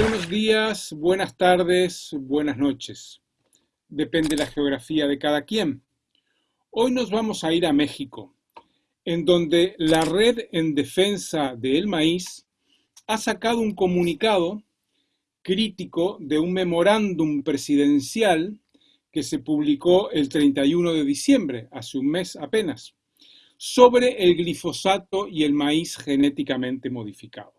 Buenos días, buenas tardes, buenas noches. Depende de la geografía de cada quien. Hoy nos vamos a ir a México, en donde la Red en Defensa del Maíz ha sacado un comunicado crítico de un memorándum presidencial que se publicó el 31 de diciembre, hace un mes apenas, sobre el glifosato y el maíz genéticamente modificado.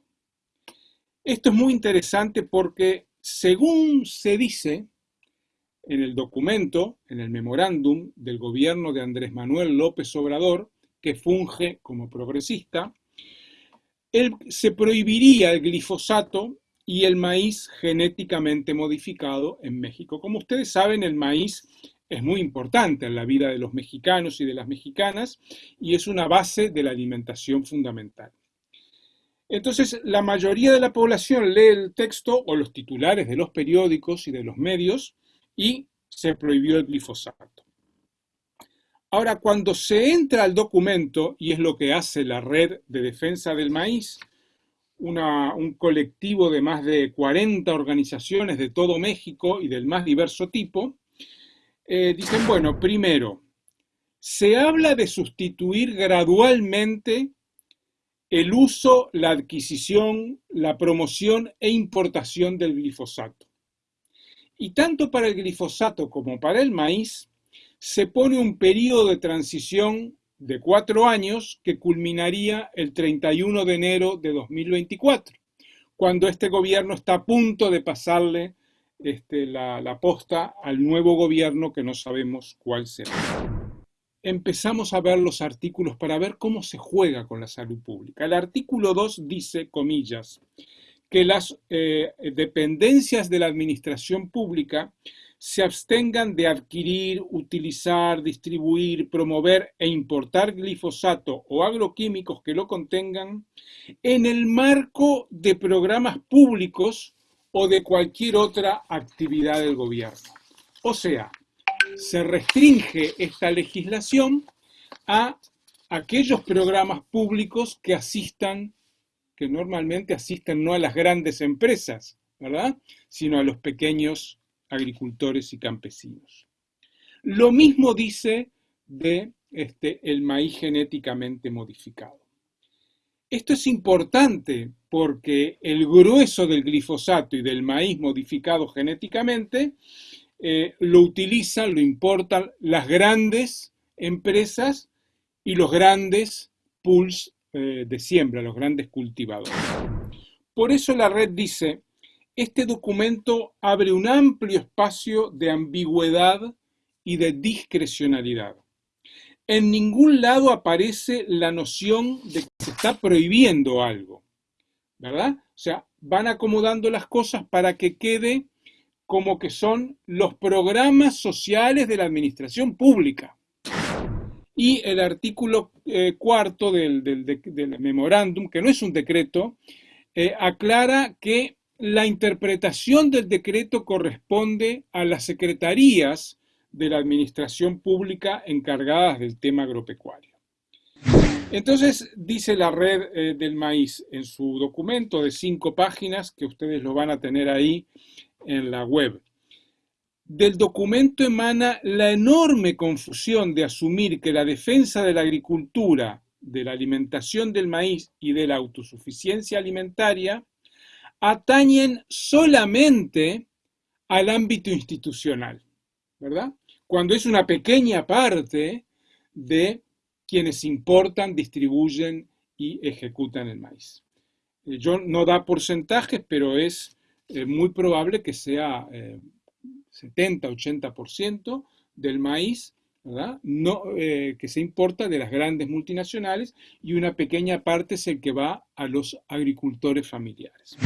Esto es muy interesante porque, según se dice en el documento, en el memorándum del gobierno de Andrés Manuel López Obrador, que funge como progresista, él, se prohibiría el glifosato y el maíz genéticamente modificado en México. Como ustedes saben, el maíz es muy importante en la vida de los mexicanos y de las mexicanas y es una base de la alimentación fundamental. Entonces, la mayoría de la población lee el texto o los titulares de los periódicos y de los medios y se prohibió el glifosato. Ahora, cuando se entra al documento, y es lo que hace la Red de Defensa del Maíz, un colectivo de más de 40 organizaciones de todo México y del más diverso tipo, eh, dicen, bueno, primero, se habla de sustituir gradualmente el uso, la adquisición, la promoción e importación del glifosato. Y tanto para el glifosato como para el maíz, se pone un periodo de transición de cuatro años que culminaría el 31 de enero de 2024, cuando este gobierno está a punto de pasarle este, la, la posta al nuevo gobierno que no sabemos cuál será empezamos a ver los artículos para ver cómo se juega con la salud pública. El artículo 2 dice, comillas, que las eh, dependencias de la administración pública se abstengan de adquirir, utilizar, distribuir, promover e importar glifosato o agroquímicos que lo contengan en el marco de programas públicos o de cualquier otra actividad del gobierno. O sea, se restringe esta legislación a aquellos programas públicos que asistan, que normalmente asisten no a las grandes empresas, ¿verdad? Sino a los pequeños agricultores y campesinos. Lo mismo dice de este, el maíz genéticamente modificado. Esto es importante porque el grueso del glifosato y del maíz modificado genéticamente eh, lo utilizan, lo importan las grandes empresas y los grandes pools eh, de siembra, los grandes cultivadores. Por eso la red dice, este documento abre un amplio espacio de ambigüedad y de discrecionalidad. En ningún lado aparece la noción de que se está prohibiendo algo, ¿verdad? O sea, van acomodando las cosas para que quede como que son los programas sociales de la administración pública. Y el artículo eh, cuarto del, memorándum, que no es un decreto, eh, aclara que la interpretación del decreto corresponde a las secretarías de la administración pública encargadas del tema agropecuario. Entonces, dice la red eh, del maíz en su documento de cinco páginas, que ustedes lo van a tener ahí en la web. Del documento emana la enorme confusión de asumir que la defensa de la agricultura, de la alimentación del maíz y de la autosuficiencia alimentaria atañen solamente al ámbito institucional, ¿verdad? Cuando es una pequeña parte de quienes importan, distribuyen y ejecutan el maíz. Eh, yo no da porcentajes, pero es es muy probable que sea 70-80% eh, del maíz No, eh, que se importa de las grandes multinacionales y una pequeña parte es el que va a los agricultores familiares.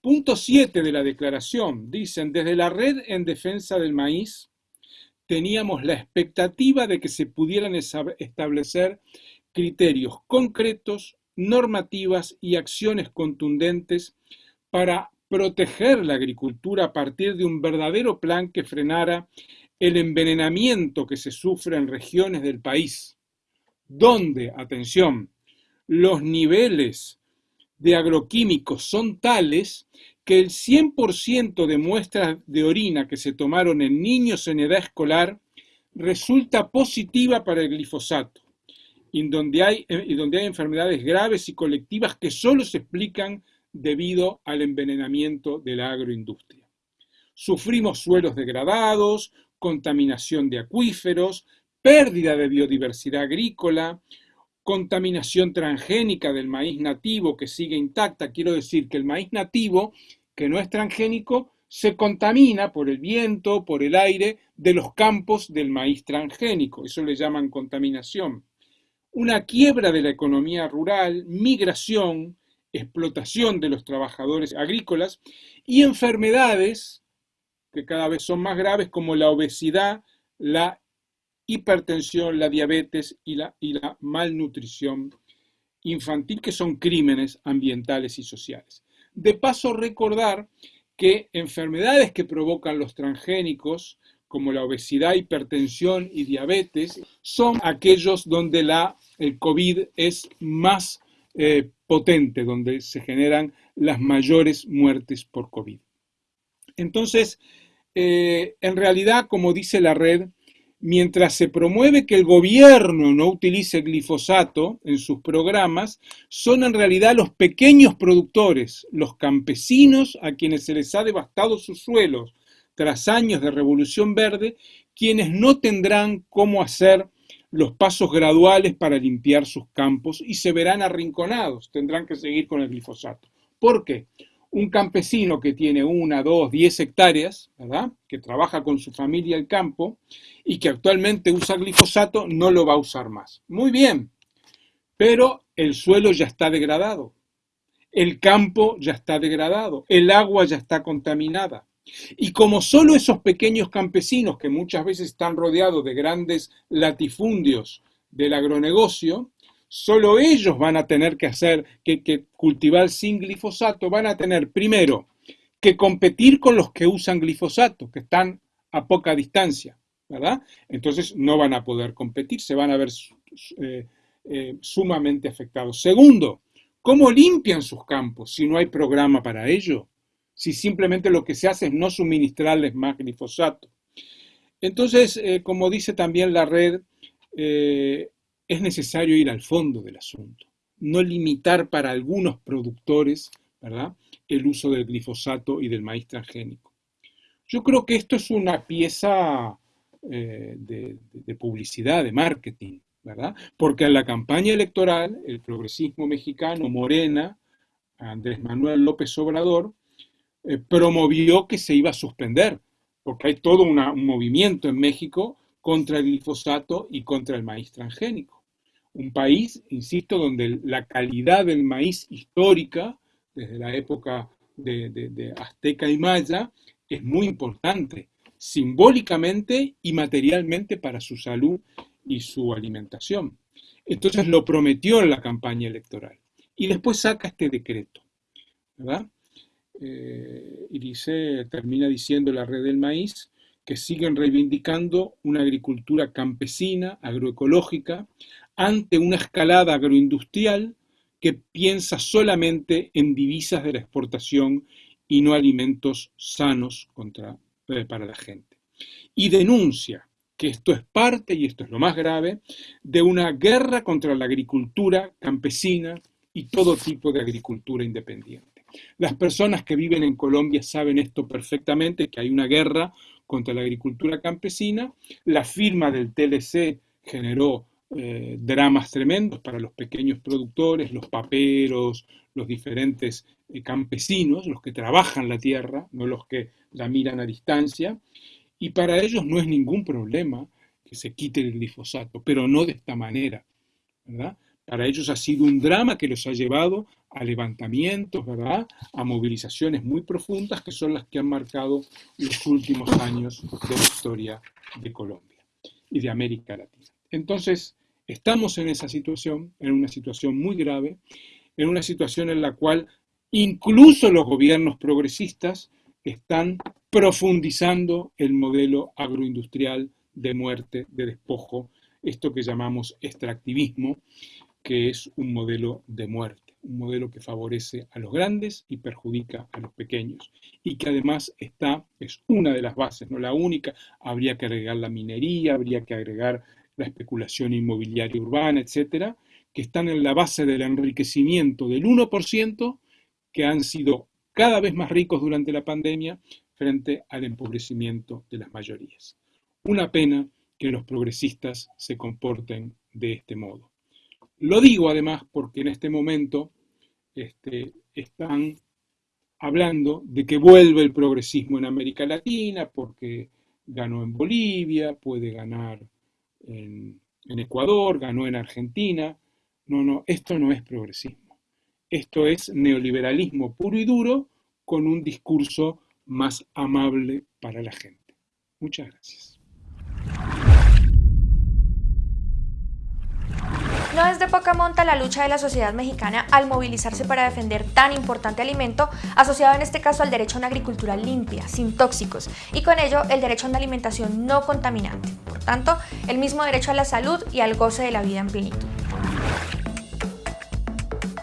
Punto 7 de la declaración. Dicen, desde la red en defensa del maíz teníamos la expectativa de que se pudieran establecer criterios concretos, normativas y acciones contundentes para proteger la agricultura a partir de un verdadero plan que frenara el envenenamiento que se sufre en regiones del país, donde, atención, los niveles de agroquímicos son tales que el 100% de muestras de orina que se tomaron en niños en edad escolar resulta positiva para el glifosato, y donde hay, y donde hay enfermedades graves y colectivas que solo se explican debido al envenenamiento de la agroindustria. Sufrimos suelos degradados, contaminación de acuíferos, pérdida de biodiversidad agrícola, contaminación transgénica del maíz nativo que sigue intacta. Quiero decir que el maíz nativo, que no es transgénico, se contamina por el viento, por el aire de los campos del maíz transgénico. Eso le llaman contaminación. Una quiebra de la economía rural, migración, explotación de los trabajadores agrícolas y enfermedades que cada vez son más graves como la obesidad, la hipertensión, la diabetes y la, malnutrición infantil, que son crímenes ambientales y sociales. De paso, recordar que enfermedades que provocan los transgénicos, como la obesidad, hipertensión y diabetes, son aquellos donde la, el COVID es más eh, potente, donde se generan las mayores muertes por COVID. Entonces, eh, en realidad, como dice la red, mientras se promueve que el gobierno no utilice glifosato en sus programas, son en realidad los pequeños productores, los campesinos a quienes se les ha devastado sus suelos tras años de revolución verde, quienes no tendrán cómo hacer los pasos graduales para limpiar sus campos y se verán arrinconados, tendrán que seguir con el glifosato. ¿Por qué? un campesino que tiene una, dos, diez hectáreas. Que trabaja con su familia el campo y que actualmente usa glifosato, no lo va a usar más. Muy bien, pero el suelo ya está degradado, el campo ya está degradado, el agua ya está contaminada. Y como solo esos pequeños campesinos que muchas veces están rodeados de grandes latifundios del agronegocio, solo ellos van a tener que hacer, que, cultivar sin glifosato, van a tener primero que competir con los que usan glifosato, que están a poca distancia, ¿verdad? Entonces no van a poder competir, se van a ver eh, eh, sumamente afectados. Segundo, ¿cómo limpian sus campos si no hay programa para ello? Si simplemente lo que se hace es no suministrarles más glifosato. Entonces, eh, como dice también la red, es necesario ir al fondo del asunto, no limitar para algunos productores ¿verdad? el uso del glifosato y del maíz transgénico. Yo creo que esto es una pieza eh, de, de, publicidad, de marketing, ¿verdad? Porque en la campaña electoral, el progresismo mexicano, Morena, Andrés Manuel López Obrador, eh, promovió que se iba a suspender, porque hay todo un movimiento en México contra el glifosato y contra el maíz transgénico un país, insisto, donde la calidad del maíz histórica, desde la época de, Azteca y Maya, es muy importante, simbólicamente y materialmente para su salud y su alimentación. Entonces lo prometió en la campaña electoral. Y después saca este decreto, ¿verdad? Eh, y dice, termina diciendo la red del maíz, que siguen reivindicando una agricultura campesina, agroecológica, ante una escalada agroindustrial que piensa solamente en divisas de la exportación y no alimentos sanos eh, para la gente. Y denuncia que esto es parte, y esto es lo más grave, de una guerra contra la agricultura campesina y todo tipo de agricultura independiente. Las personas que viven en Colombia saben esto perfectamente, que hay una guerra contra la agricultura campesina. La firma del TLC generó eh, dramas tremendos para los pequeños productores, los paperos, los diferentes eh, campesinos, los que trabajan la tierra, no los que la miran a distancia, y para ellos no es ningún problema que se quite el glifosato, pero no de esta manera. Para ellos ha sido un drama que los ha llevado a levantamientos, ¿verdad? A movilizaciones muy profundas que son las que han marcado los últimos años de la historia de Colombia y de América Latina. Entonces, Estamos en esa situación, en una situación muy grave, en una situación en la cual incluso los gobiernos progresistas están profundizando el modelo agroindustrial de muerte, de despojo, esto que llamamos extractivismo, que es un modelo de muerte. Un modelo que favorece a los grandes y perjudica a los pequeños, y que además está, es una de las bases, no la única, habría que agregar la minería, habría que agregar la especulación inmobiliaria urbana, etcétera, que están en la base del enriquecimiento del 1%, que han sido cada vez más ricos durante la pandemia frente al empobrecimiento de las mayorías. Una pena que los progresistas se comporten de este modo. Lo digo además porque en este momento este, están hablando de que vuelve el progresismo en América Latina porque ganó en Bolivia, puede ganar en, en Ecuador, ganó en Argentina. No, no, esto no es progresismo. Esto es neoliberalismo puro y duro con un discurso más amable para la gente. Muchas gracias. No es de poca monta la lucha de la sociedad mexicana al movilizarse para defender tan importante alimento, asociado en este caso al derecho a una agricultura limpia, sin tóxicos, y con ello el derecho a una alimentación no contaminante. Por tanto, el mismo derecho a la salud y al goce de la vida en plenitud.